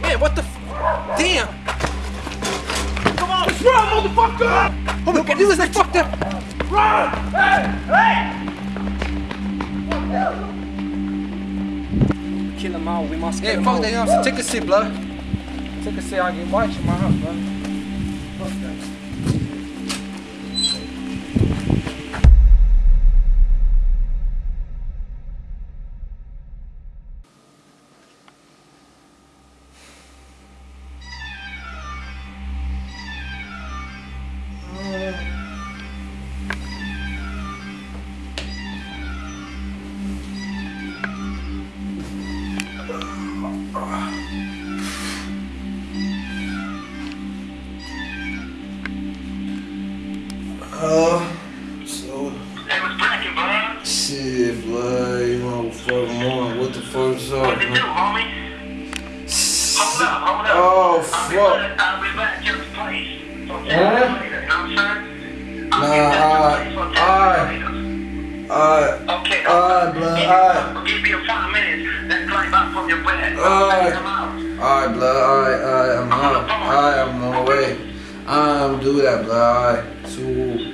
Man, what the f- Damn! Come on, let's run, motherfucker! Oh my god, this is like fucked up! Run! Hey! Hey! Kill them all. We must kill Yeah, them fuck that, you know what Take a seat, blood. Take a seat, I can watch in my house, bro. Fuck that. Uh, uh, uh, I'll be back, I'll be back to your place. Huh? it later, you know what I'm saying? I'll Nah, alright, to your place, so check it alright. Okay, Alright, blood, alright. Give me a five minutes, then climb back from your bed. Alright. Alright, blood. Alright, alright. I'm out. Alright, I'm on my way. I'm do that, blood. Alright. So.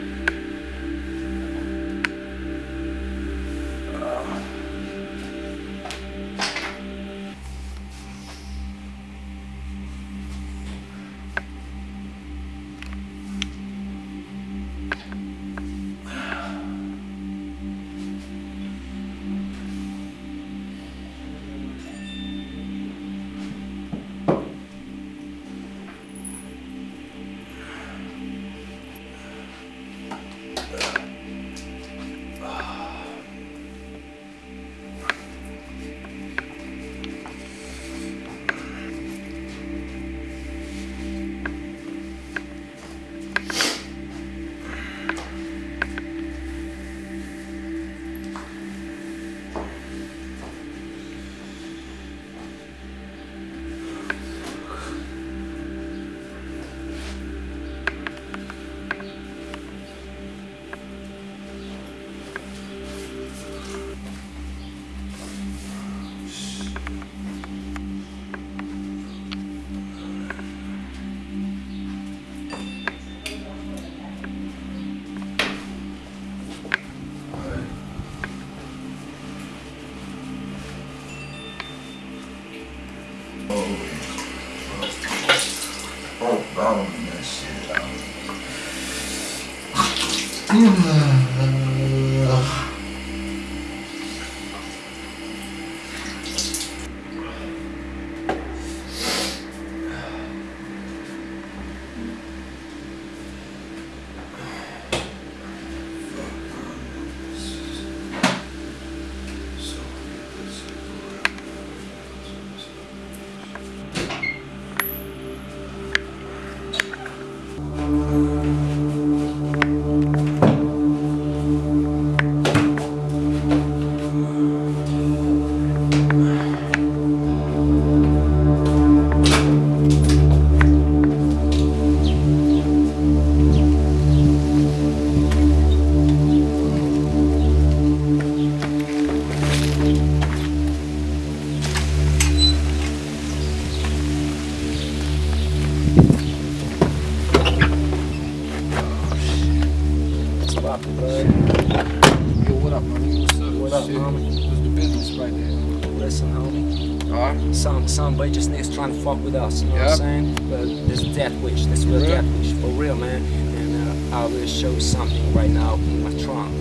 Oh, bottom that shit up, blood? Yo, what up, man? What's up? What up, Shit. homie? What's the business right there? Listen, homie. Alright. Some some boy just niggas trying to fuck with us, you know what I'm saying? But this death wish, this real For real? death wish, for real, man. And uh, I will show you something right now in my trunk.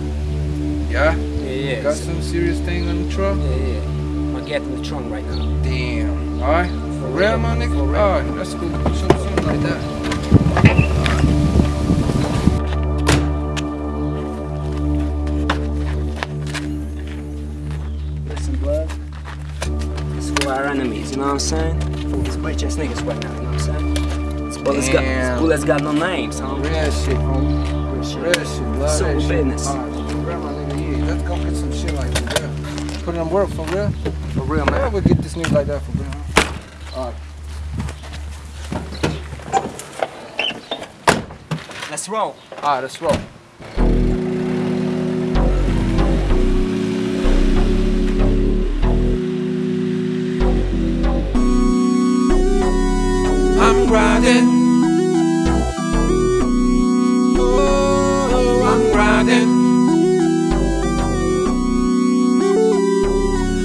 Yeah? Yeah, yeah. Got so- some serious thing on the truck? Yeah, yeah. I get in the trunk right now. Damn. Alright. For real, my nigga? For real. Alright. Show me something like that. For our enemies, you know what I'm saying? These bitch ass niggas right now, you know what I'm saying? This bullet's got, this bullet's got no names, huh? Real shit, homie. Real shit. Real shit, blood. Real shit. business. Alright, for real, my nigga. Yeah, let's go get some shit like that. Yeah. Put it on work for real. For real, man. we'll get this nigga like that for real. Alright. Let's roll. Alright, let's roll. riding. Oh, I'm riding.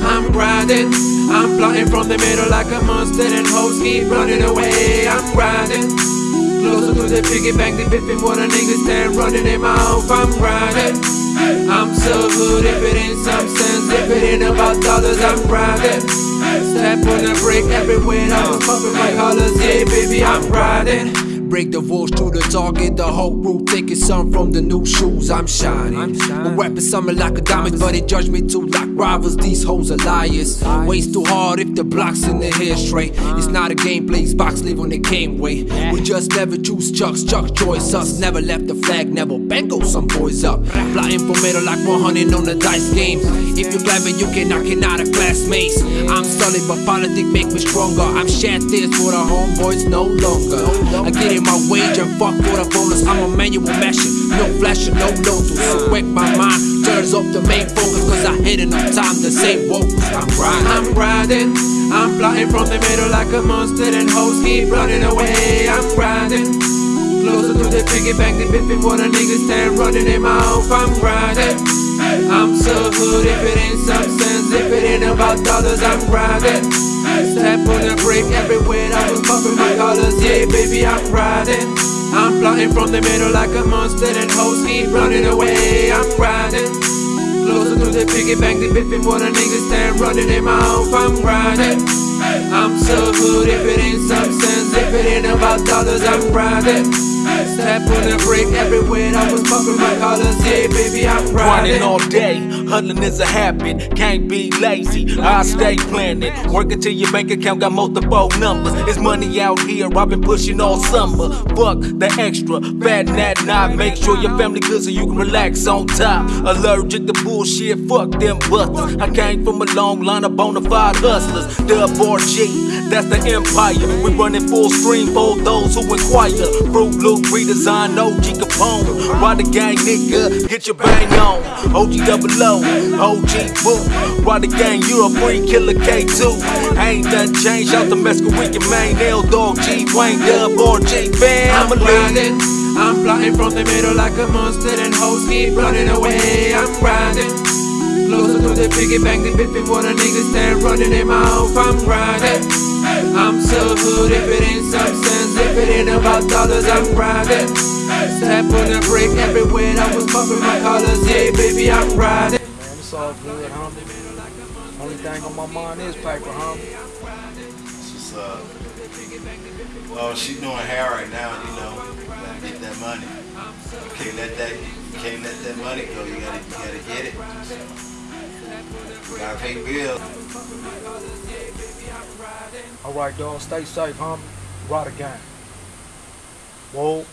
I'm riding. I'm plotting from the middle like a monster and hoes keep running away. I'm riding. Closer to the piggy bank, the biffing what a nigga stand running in my mouth. I'm riding. I'm so good if it ain't some sense, if it ain't about dollars, I'm riding. Step on the brake everywhere, I was pumping my colors, yeah, baby, I'm riding. Break the walls to the target, the whole route, taking some from the new shoes, I'm shining. I'm shining. My weapon something like a diamond, but they judge me too like rivals, these hoes are liars. Waste too hard if the block's in the hair straight. Uh-huh. It's not a game, plays box, live on the game way. We just never choose chucks, chuck choice us. Never left the flag, never bango some boys up. Plotting for middle like 100 on the dice game. If you're clever, you can knock it out of classmates. I'm solid, but politics make me stronger. I'm shat this for the homeboys no longer. I get in my wage and fuck for the bonus. I'm a manual mashing, no flashing, no lotus. So wake my mind, turns off the main focus, cause I hit enough time to say vocals. I'm riding, I'm riding. I'm plotting from the middle like a monster, and hoes keep running away. I'm riding. Closer to the piggy bank, they biffing what a nigga stand running in my mouth. I'm riding. I'm so good if it ain't substance, if it ain't about dollars, I'm riding. Step on the brake everywhere, I was bumping my colors, yeah, baby, I'm riding. I'm plotting from the middle like a monster, and hoes keep running away. I'm riding. Closer to the piggy bank, they biffing what a nigga stand running in my mouth. I'm riding. I'm so good if it ain't sense, if it ain't about dollars, I'm riding. Step on the brake everywhere, I was bumping my colors, yeah, baby, I'm Grinding riding. all day, hunting is a habit. Can't be lazy, I stay planning. Working till your bank account got multiple numbers. It's money out here, I've been pushing all summer. Fuck the extra, fat that knot. Make sure your family good so you can relax on top. Allergic to bullshit, fuck them busters. I came from a long line of bona fide hustlers. Dub G, that's the empire. We running full stream for those who inquire. Fruit Loop redesign, OG Capone. Ride the gang nigga, get your bang on. OG double O, OG boo. Why the gang, you a free killer K2. Ain't nothing changed out the with your main L dog G Wayne Dub or G I'm family. Riding. I'm plotting from the middle like a monster, and hoes keep running away. I'm riding. Closer to the piggy bank, they biffing what a nigga stand running in my mouth. I'm riding. I'm so good if it ain't some sense, if it ain't about dollars, I'm riding. Step on the brake everywhere, I was bumping my colors, yeah, baby, I'm riding. Man, it's all good, homie. Only thing on my mind is paper, homie. What's up? Uh, oh, she doing hair right now, you know. Get that money. Can't let that can't let that money go. You gotta you gotta get it. You Gotta pay bills. All right, dog. Stay safe, homie. Ride again. Whoa.